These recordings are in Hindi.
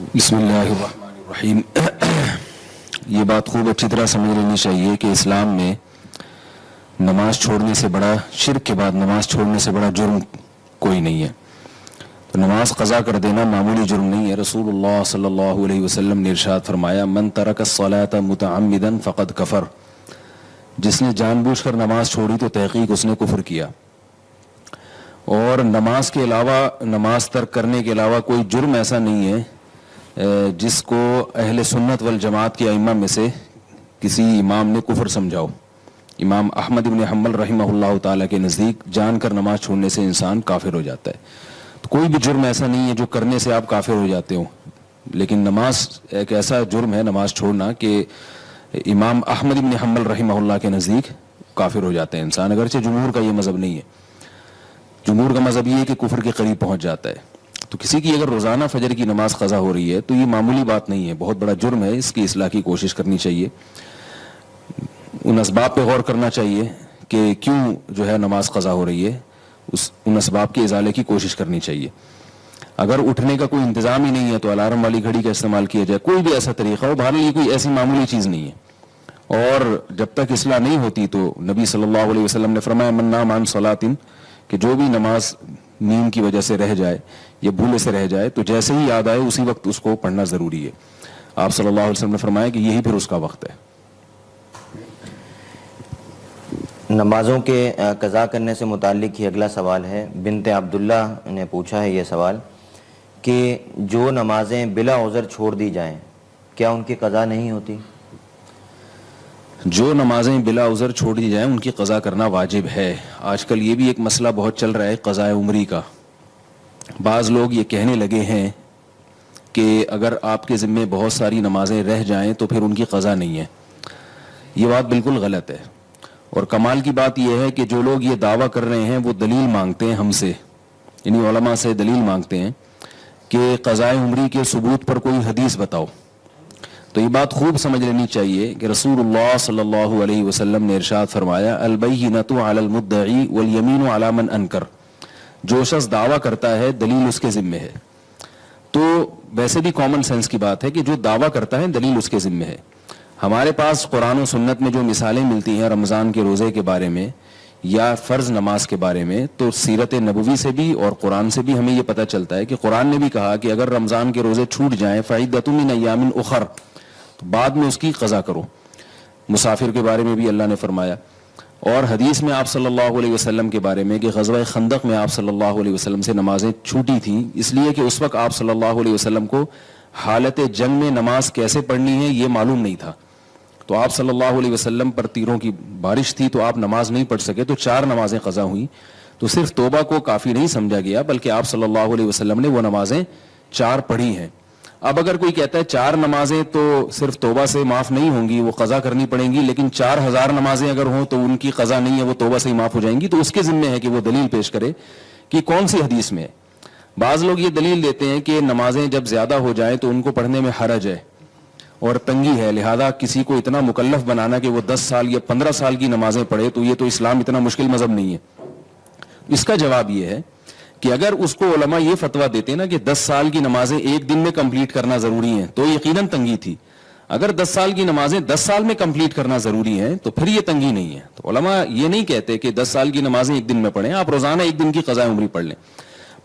बिस्मिल्लाहिर्रहमानिर्रहीम। ये बात खूब अच्छी तरह समझ लेनी चाहिए कि इस्लाम में नमाज़ छोड़ने से बड़ा, शिरक के बाद नमाज़ छोड़ने से बड़ा जुर्म कोई नहीं है। तो नमाज़ कज़ा कर देना मामूली जुर्म नहीं है। रसूलुल्लाह सल्लल्लाहु ने इरशाद फरमाया, मन तरक सलात मुतअम्मिदन फ़कद कफ़र। जिसने जानबूझकर नमाज़ छोड़ी तो तहकीक उसने कुफर किया। और नमाज़ के अलावा, नमाज़ तर्क करने के अलावा कोई जुर्म ऐसा नहीं है जिसको अहल सुन्नत वल जमात के अइमा में से किसी इमाम ने कुफर समझाओ। इमाम अहमद इबन हमल रही ताला के नज़दीक जानकर नमाज़ छोड़ने से इंसान काफिर हो जाता है। तो कोई भी जुर्म ऐसा नहीं है जो करने से आप काफिर हो जाते हो। लेकिन नमाज़ एक ऐसा जुर्म है नमाज़ छोड़ना कि इमाम अहमद इबन हम्बल रही के नज़दीक काफिर हो जाते हैं इंसान। अगरचे जमूर का ये मज़हब नहीं है। जमूर का मज़हब ये है कि कुफर के करीब पहुँच जाता है। तो किसी की अगर रोज़ाना फजर की नमाज़ ख़ज़ा हो रही है तो ये मामूली बात नहीं है। बहुत बड़ा जुर्म है, इसकी असलाह की कोशिश करनी चाहिए। उन इसबाब पर गौर करना चाहिए कि क्यों जो है नमाज़ क़ज़ा हो रही है। उस, उन इसबाब के इजाले की कोशिश करनी चाहिए। अगर उठने का कोई इंतज़ाम ही नहीं है तो अलार्म वाली घड़ी का इस्तेमाल किया जाए। कोई भी ऐसा तरीका हो, बहरहाल ये कोई ऐसी मामूली चीज़ नहीं है। और जब तक इसलाह नहीं होती तो नबी सल्लल्लाहु अलैहि वसल्लम ने फरमाया मन्ना मान सलातिन, कि जो भी नमाज़ नींद की वजह से रह जाए, या भूले से रह जाए तो जैसे ही याद आए, उसी वक्त उसको पढ़ना ज़रूरी है। आप सल्लल्लाहु अलैहि वसल्लम ने फरमाया कि यही फिर उसका वक्त है। नमाज़ों के कज़ा करने से मुतल ही अगला सवाल है। बिनत अब्दुल्ला ने पूछा है ये सवाल कि जो नमाज़ें बिला उज़र छोड़ दी जाएँ, क्या उनकी कज़ा नहीं होती? जो नमाजें बिला उज़र छोड़ दी जाएँ, उनकी कज़ा करना वाजिब है। आजकल ये भी एक मसला बहुत चल रहा है कज़ाए उमरी का। बाज़ लोग ये कहने लगे हैं कि अगर आपके ज़िम्मे बहुत सारी नमाजें रह जाएँ तो फिर उनकी कज़ा नहीं है। ये बात बिल्कुल गलत है। और कमाल की बात यह है कि जो लोग ये दावा कर रहे हैं, वो दलील मांगते हैं हमसे। यानी से दलील मांगते हैं कि कज़ाए उमरी के सबूत पर कोई हदीस बताओ। तो ये बात खूब समझ लेनी चाहिए कि अलैहि वसल्लम ने इरशाद फरमाया अलबैनतु अलल मुद्दई वल यमीन अला अनकर। जो शख्स दावा करता है, दलील उसके जिम्मे है। तो वैसे भी कॉमन सेंस की बात है कि जो दावा करता है, दलील उसके जिम्मे है। हमारे पास कुरान सुन्नत में जो मिसालें मिलती हैं रमज़ान के रोज़े के बारे में, या फ़र्ज़ नमाज़ के बारे में तो सीरत नबवी से भी और कुरान से भी हमें यह पता चलता है कि कुरान ने भी कहा कि अगर रमज़ान के रोज़े छूट जाएँ फ़ाइदतुमिन अयामिन उखर तो बाद में उसकी कज़ा करो। मुसाफिर के बारे में भी अल्लाह ने फरमाया। और हदीस में आप सल्लल्लाहु अलैहि वसल्लम के बारे में कि गजवा खंदक में आप सल्लल्लाहु अलैहि वसल्लम से नमाजें छूटी थी, इसलिए कि उस वक्त आप सल्लल्लाहु अलैहि वसल्लम को हालत जंग में नमाज़ कैसे पढ़नी है, ये मालूम नहीं था। तो आप सल्लल्लाहु अलैहि वसल्लम पर तीरों की बारिश थी तो आप नमाज़ नहीं पढ़ सके तो चार नमाजें कज़ा हुई। तो सिर्फ़ तोबा को काफ़ी नहीं समझा गया, बल्कि आप सल्लल्लाहु अलैहि वसल्लम ने वो नमाजें चार पढ़ी हैं। अब अगर कोई कहता है चार नमाजें तो सिर्फ़ तोबा से माफ़ नहीं होंगी, वो कज़ा करनी पड़ेंगी, लेकिन चार हज़ार नमाजें अगर हों तो उनकी कज़ा नहीं है, वो तोबा से ही माफ़ हो जाएँगी। तो उसके जिम्मे है कि वो दलील पेश करे कि कौन सी हदीस में है। बाज लोग ये दलील देते हैं कि नमाजें जब ज़्यादा हो जाए तो उनको पढ़ने में हरज है और तंगी है। लिहाजा किसी को इतना मुकल्लफ बनाना कि वो दस साल या पंद्रह साल की नमाजें पढ़े तो ये तो इस्लाम इतना मुश्किल मज़हब नहीं है। इसका जवाब ये है कि अगर उसको ओलमा ये फतवा देते ना कि 10 साल की नमाजें एक दिन में कंप्लीट करना ज़रूरी है तो यकीनन तंगी थी। अगर 10 साल की नमाजें 10 साल में कंप्लीट करना ज़रूरी है तो फिर ये तंगी नहीं है। तो ओलमा ये नहीं कहते कि 10 साल की नमाजें एक दिन में पढ़ें, आप रोज़ाना एक दिन की कजा उम्री पढ़ लें।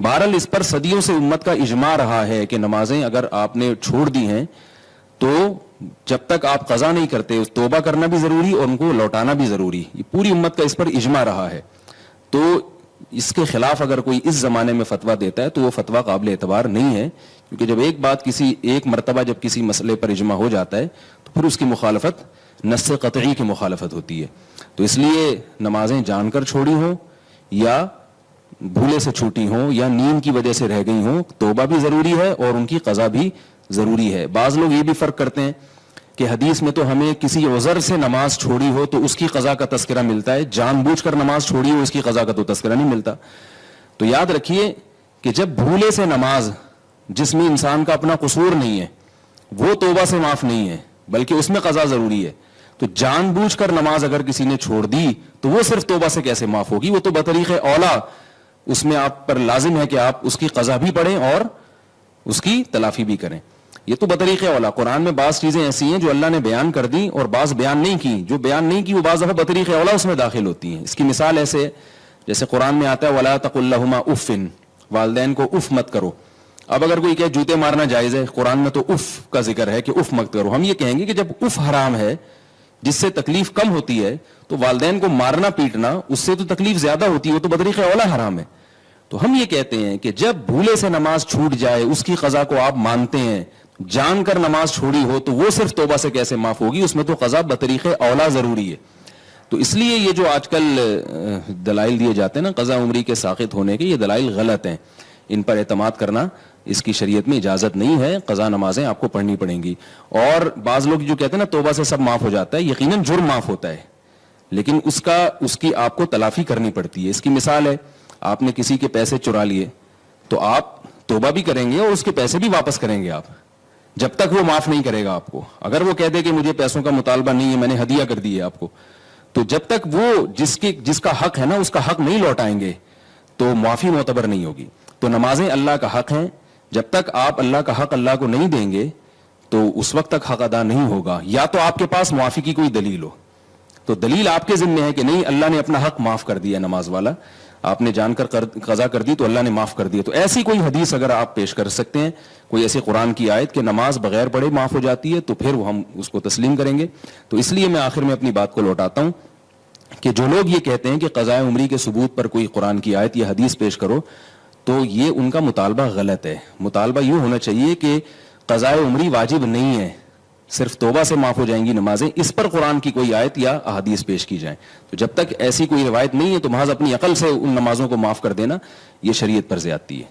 बहरल इस पर सदियों से उम्मत का इजमा रहा है कि नमाजें अगर आपने छोड़ दी हैं तो जब तक आप कजा नहीं करते तोबा करना भी ज़रूरी और उनको लौटाना भी ज़रूरी। पूरी उम्मत का इस पर इजमा रहा है। तो इसके खिलाफ अगर कोई इस जमाने में फतवा देता है तो वो फतवा काबिल एतबार नहीं है। क्योंकि जब एक बात किसी, एक मरतबा जब किसी मसले पर इजमा हो जाता है तो फिर उसकी मुखालफत नस कतई की मुखालफत होती है। तो इसलिए नमाजें जानकर छोड़ी हों, या भूले से छूटी हों, या नींद की वजह से रह गई हों, तोबा भी ज़रूरी है और उनकी कज़ा भी ज़रूरी है। बाज लोग ये भी फ़र्क करते हैं कि हदीस में तो हमें किसी उज़र से नमाज़ छोड़ी हो तो उसकी कज़ा का तस्करा मिलता है। जानबूझकर नमाज़ छोड़ी हो उसकी कज़ा का तो तस्करा नहीं मिलता। तो याद रखिए कि जब भूले से नमाज़, जिसमें इंसान का अपना कसूर नहीं है, वो तोबा से माफ़ नहीं है, बल्कि उसमें कज़ा ज़रूरी है। तो जानबूझकर नमाज़ अगर किसी ने छोड़ दी तो वो सिर्फ़ तोबा से कैसे माफ़ होगी? वो तो बतरीक औला, उसमें आप पर लाजिम है कि आप उसकी कज़ा भी पढ़ें और उसकी तलाफी भी करें। ये तो बतरीक औला कुरान में बाज चीज़ें ऐसी हैं जो अल्लाह ने बयान कर दी और बाज बयान नहीं की। जो बयान नहीं की, वो बाज दफ़ा बतरीक वाला उसमें दाखिल होती हैं। इसकी मिसाल ऐसे, जैसे कुरान में आता है, वला तकुल्लहुमा उफ़िन वालदेन को उफ मत करो। अब अगर कोई कहे, जूते मारना जायज़ है कुरान में तो उफ का ज़िक्र है कि उफ मत करो। हम ये कहेंगे कि जब उफ हराम है, जिससे तकलीफ़ कम होती है तो वालदेन को मारना, पीटना, उससे तो तकलीफ़ ज़्यादा होती है, वो तो बदरीक औला हराम है। तो हम ये कहते हैं कि जब भूले से नमाज़ छूट जाए, उसकी कजा को आप मानते हैं जानकर नमाज़ छोड़ी हो तो वो सिर्फ़ तोबा से कैसे माफ़ होगी? उसमें तो कजा बतरीक औला ज़रूरी है। तो इसलिए ये जो आजकल दलाइल दिए जाते हैं ना, कजा उमरी के साकित होने के, ये दलाइल गलत हैं। इन पर एतमाद करना इसकी शरीयत में इजाज़त नहीं है, कजा नमाजें आपको पढ़नी पड़ेंगी। और बाज लोग जो कहते हैं ना, तोबा से सब माफ़ हो जाता है, यकीनन जुर्म माफ़ होता है। लेकिन उसका, उसकी आपको तलाफी करनी पड़ती है। इसकी मिसाल है, आपने किसी के पैसे चुरा लिए तो आप तोबा भी करेंगे और उसके पैसे भी वापस करेंगे आप। जब तक वो माफ़ नहीं करेगा आपको। अगर वो कह दे कि मुझे पैसों का मुतालबा नहीं है, मैंने हदिया कर दी है आपको तो जब तक वो जिसके, जिसका हक है ना, उसका हक नहीं लौटाएँगे तो माफ़ी मोतबर नहीं होगी। तो नमाजें अल्लाह का हक है। जब तक आप अल्लाह का हक अल्लाह को नहीं देंगे तो उस वक्त तक हक अदा नहीं होगा। या तो आपके पास मुआफी की कोई दलील हो। तो दलील आपके जिम्मे है कि नहीं, अल्लाह ने अपना हक माफ़ कर दिया नमाज़ वाला। आपने जानकर कर, कजा कर दी तो अल्लाह ने माफ़ कर दिया। तो ऐसी कोई हदीस अगर आप पेश कर सकते हैं कोई ऐसे कुरान की आयत कि नमाज़ बगैर पढ़े माफ़ हो जाती है तो फिर हम उसको तस्लीम करेंगे। तो इसलिए मैं आखिर में अपनी बात को लौटाता हूँ कि जो लोग ये कहते हैं कि कज़ाए उमरी के सबूत पर कोई कुरान की आयत या हदीस पेश करो तो ये उनका मुतालबा गलत है। मुतालबा यूँ होना चाहिए कि कज़ाय उमरी वाजिब नहीं है। सिर्फ़ तोबा से माफ़ हो जाएँगी नमाजें, इस पर कुरान की कोई आयत या अहदीस पेश की जाए। तो जब तक ऐसी कोई रिवायत नहीं है तो महाज अपनी अकल से उन नमाजों को माफ़ कर देना यह शरीय पर ज्यादती है।